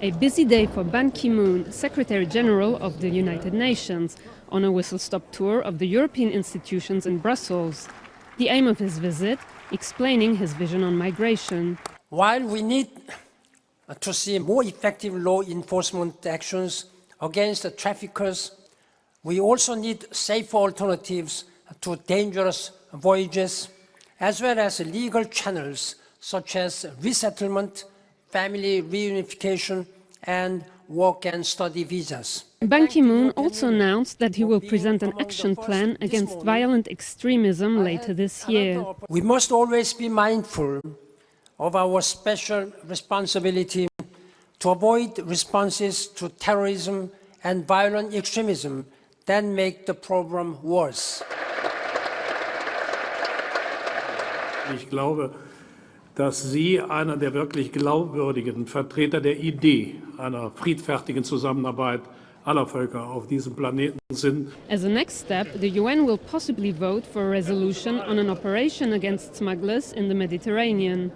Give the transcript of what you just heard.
A busy day for Ban Ki-moon, Secretary General of the United Nations, on a whistle-stop tour of the European institutions in Brussels. The aim of his visit, explaining his vision on migration. While we need to see more effective law enforcement actions against the traffickers, we also need safer alternatives to dangerous voyages, as well as legal channels such as resettlement, family reunification, and work and study visas. Ban Ki-moon also announced that he will present an action plan against violent extremism later this year. We must always be mindful of our special responsibility to avoid responses to terrorism and violent extremism that make the problem worse. Ich glaube, dass Sie einer der wirklich glaubwürdigen Vertreter der Idee einer friedfertigen Zusammenarbeit aller Völker auf diesem Planeten sind. As a next step, the UN will possibly vote for a resolution on an operation against smugglers in the Mediterranean.